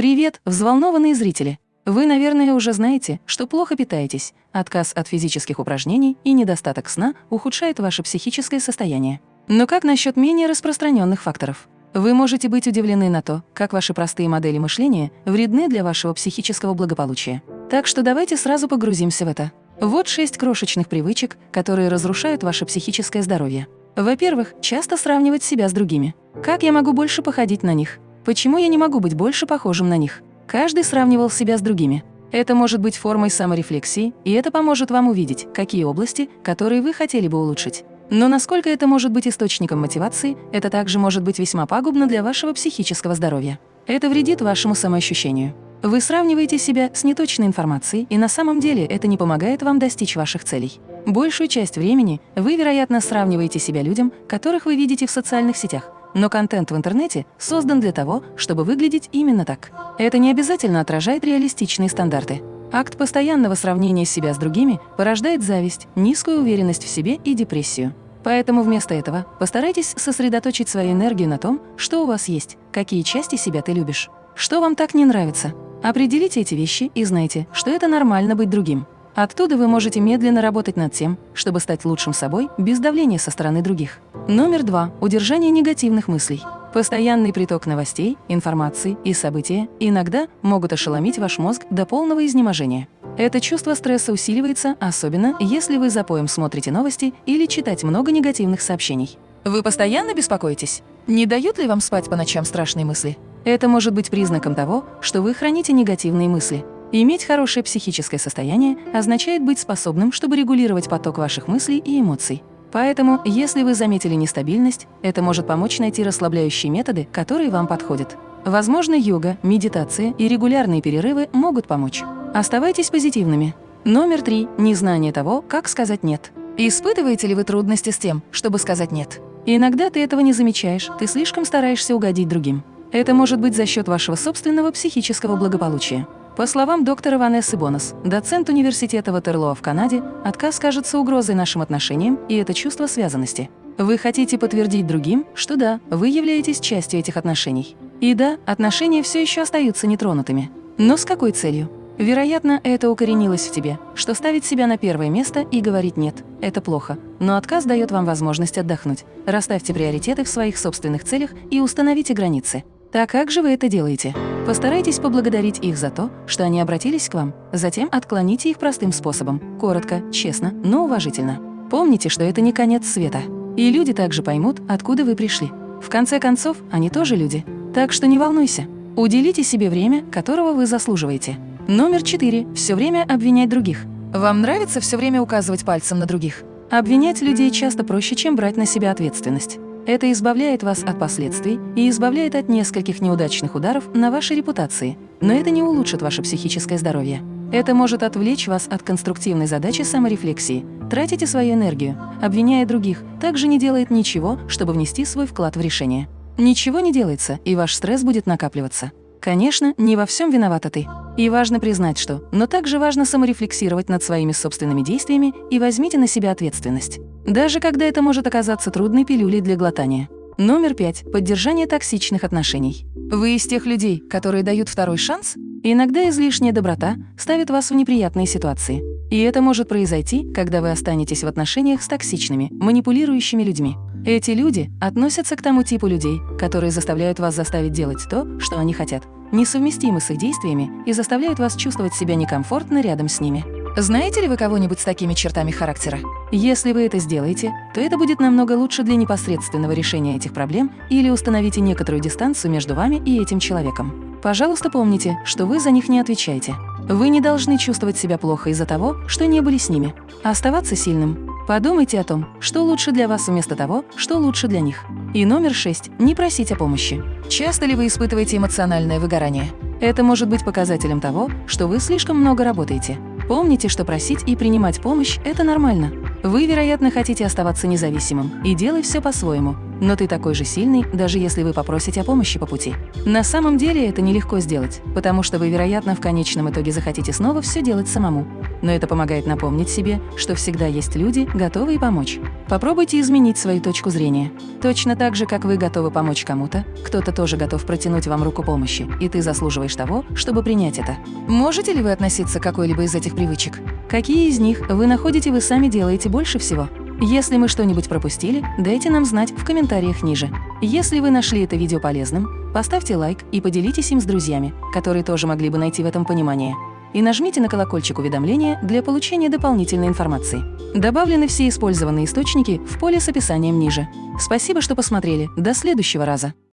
Привет, взволнованные зрители! Вы, наверное, уже знаете, что плохо питаетесь, отказ от физических упражнений и недостаток сна ухудшает ваше психическое состояние. Но как насчет менее распространенных факторов? Вы можете быть удивлены на то, как ваши простые модели мышления вредны для вашего психического благополучия. Так что давайте сразу погрузимся в это. Вот шесть крошечных привычек, которые разрушают ваше психическое здоровье. Во-первых, часто сравнивать себя с другими. Как я могу больше походить на них? Почему я не могу быть больше похожим на них? Каждый сравнивал себя с другими. Это может быть формой саморефлексии, и это поможет вам увидеть, какие области, которые вы хотели бы улучшить. Но насколько это может быть источником мотивации, это также может быть весьма пагубно для вашего психического здоровья. Это вредит вашему самоощущению. Вы сравниваете себя с неточной информацией, и на самом деле это не помогает вам достичь ваших целей. Большую часть времени вы, вероятно, сравниваете себя людям, которых вы видите в социальных сетях, но контент в интернете создан для того, чтобы выглядеть именно так. Это не обязательно отражает реалистичные стандарты. Акт постоянного сравнения себя с другими порождает зависть, низкую уверенность в себе и депрессию. Поэтому вместо этого постарайтесь сосредоточить свою энергию на том, что у вас есть, какие части себя ты любишь, что вам так не нравится. Определите эти вещи и знайте, что это нормально быть другим. Оттуда вы можете медленно работать над тем, чтобы стать лучшим собой без давления со стороны других. Номер два. Удержание негативных мыслей. Постоянный приток новостей, информации и события иногда могут ошеломить ваш мозг до полного изнеможения. Это чувство стресса усиливается, особенно если вы за поем смотрите новости или читать много негативных сообщений. Вы постоянно беспокоитесь? Не дают ли вам спать по ночам страшные мысли? Это может быть признаком того, что вы храните негативные мысли, Иметь хорошее психическое состояние означает быть способным, чтобы регулировать поток ваших мыслей и эмоций. Поэтому, если вы заметили нестабильность, это может помочь найти расслабляющие методы, которые вам подходят. Возможно, йога, медитация и регулярные перерывы могут помочь. Оставайтесь позитивными. Номер три – незнание того, как сказать «нет». Испытываете ли вы трудности с тем, чтобы сказать «нет»? Иногда ты этого не замечаешь, ты слишком стараешься угодить другим. Это может быть за счет вашего собственного психического благополучия. По словам доктора Ванессы Бонас, доцент университета Ватерлоо в Канаде, отказ кажется угрозой нашим отношениям, и это чувство связанности. Вы хотите подтвердить другим, что да, вы являетесь частью этих отношений. И да, отношения все еще остаются нетронутыми. Но с какой целью? Вероятно, это укоренилось в тебе, что ставить себя на первое место и говорить «нет» – это плохо. Но отказ дает вам возможность отдохнуть. Расставьте приоритеты в своих собственных целях и установите границы. Так как же вы это делаете? Постарайтесь поблагодарить их за то, что они обратились к вам. Затем отклоните их простым способом. Коротко, честно, но уважительно. Помните, что это не конец света. И люди также поймут, откуда вы пришли. В конце концов, они тоже люди. Так что не волнуйся. Уделите себе время, которого вы заслуживаете. Номер четыре. Все время обвинять других. Вам нравится все время указывать пальцем на других? Обвинять людей часто проще, чем брать на себя ответственность. Это избавляет вас от последствий и избавляет от нескольких неудачных ударов на вашей репутации, но это не улучшит ваше психическое здоровье. Это может отвлечь вас от конструктивной задачи саморефлексии. Тратите свою энергию, обвиняя других, также не делает ничего, чтобы внести свой вклад в решение. Ничего не делается, и ваш стресс будет накапливаться. Конечно, не во всем виновата ты. И важно признать, что, но также важно саморефлексировать над своими собственными действиями и возьмите на себя ответственность. Даже когда это может оказаться трудной пилюлей для глотания. Номер пять. Поддержание токсичных отношений. Вы из тех людей, которые дают второй шанс? Иногда излишняя доброта ставит вас в неприятные ситуации. И это может произойти, когда вы останетесь в отношениях с токсичными, манипулирующими людьми. Эти люди относятся к тому типу людей, которые заставляют вас заставить делать то, что они хотят, несовместимы с их действиями и заставляют вас чувствовать себя некомфортно рядом с ними. Знаете ли вы кого-нибудь с такими чертами характера? Если вы это сделаете, то это будет намного лучше для непосредственного решения этих проблем или установите некоторую дистанцию между вами и этим человеком. Пожалуйста, помните, что вы за них не отвечаете. Вы не должны чувствовать себя плохо из-за того, что не были с ними. Оставаться сильным Подумайте о том, что лучше для вас вместо того, что лучше для них. И номер шесть – не просить о помощи. Часто ли вы испытываете эмоциональное выгорание? Это может быть показателем того, что вы слишком много работаете. Помните, что просить и принимать помощь – это нормально. Вы, вероятно, хотите оставаться независимым и делать все по-своему. Но ты такой же сильный, даже если вы попросите о помощи по пути. На самом деле это нелегко сделать, потому что вы, вероятно, в конечном итоге захотите снова все делать самому. Но это помогает напомнить себе, что всегда есть люди, готовые помочь. Попробуйте изменить свою точку зрения. Точно так же, как вы готовы помочь кому-то, кто-то тоже готов протянуть вам руку помощи, и ты заслуживаешь того, чтобы принять это. Можете ли вы относиться к какой-либо из этих привычек? Какие из них вы находите вы сами делаете больше всего? Если мы что-нибудь пропустили, дайте нам знать в комментариях ниже. Если вы нашли это видео полезным, поставьте лайк и поделитесь им с друзьями, которые тоже могли бы найти в этом понимание. И нажмите на колокольчик уведомления для получения дополнительной информации. Добавлены все использованные источники в поле с описанием ниже. Спасибо, что посмотрели. До следующего раза.